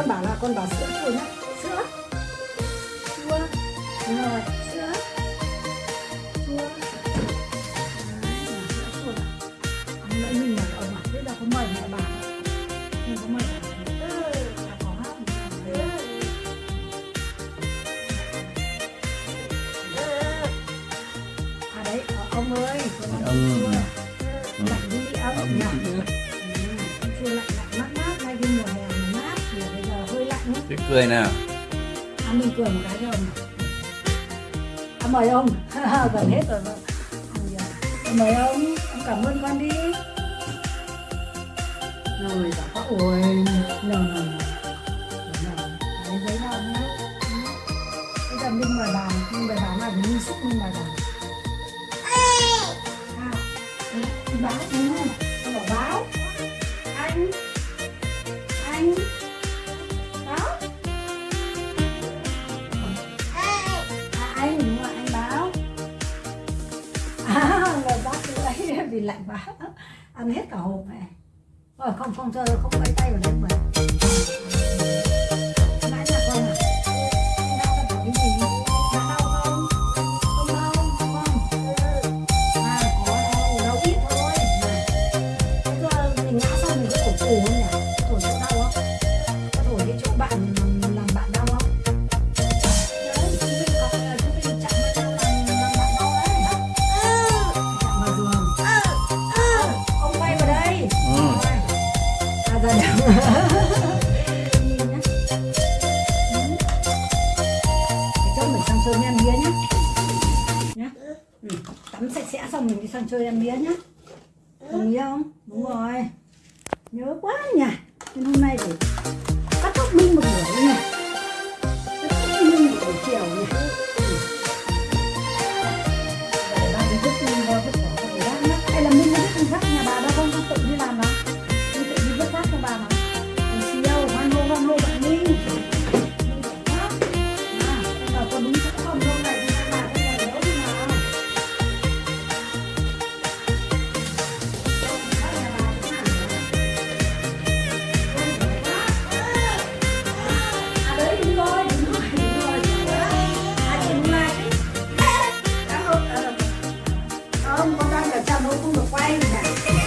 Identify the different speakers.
Speaker 1: con bảo là con bảo sữa chua nhá. Sữa. Chua. Rồi sữa. Chua. Đấy sữa chua. Này ông nãy mình mời ông à thế là có mời mẹ bà. Không có mời ừ. Ừ. à đấy ờ, ông ơi ăn
Speaker 2: Ông.
Speaker 1: chua.
Speaker 2: Ừ.
Speaker 1: lạnh đi ông
Speaker 2: Ông.
Speaker 1: nhỉ Ừ, ăn chua lạnh lạnh
Speaker 2: cười nào.
Speaker 1: À, mình cười một cái rồi à, mời ông. Gần hết rồi mà. À, mời ông. Ông cảm ơn con đi. Rồi bảo ôi nờ nờ lấy giấy nào nhá bây giờ mình mời bà. Mình mời bà này mình xúc mình mời bà. À, đi lạnh quá. Ăn hết cả hộp này. Rồi không không chơi không lấy tay vào đây mà. Ra. Để cho mình sang chơi em bía nhá. Nhá. Ừ. Tắm sạch sẽ xong mình đi sang chơi em bía nhá. Đồng ý không? Đúng rồi. Nhớ quá nhỉ. Nên hôm nay phải cắt tóc Minh một buổi không con đang là cha mẫu không được quay cả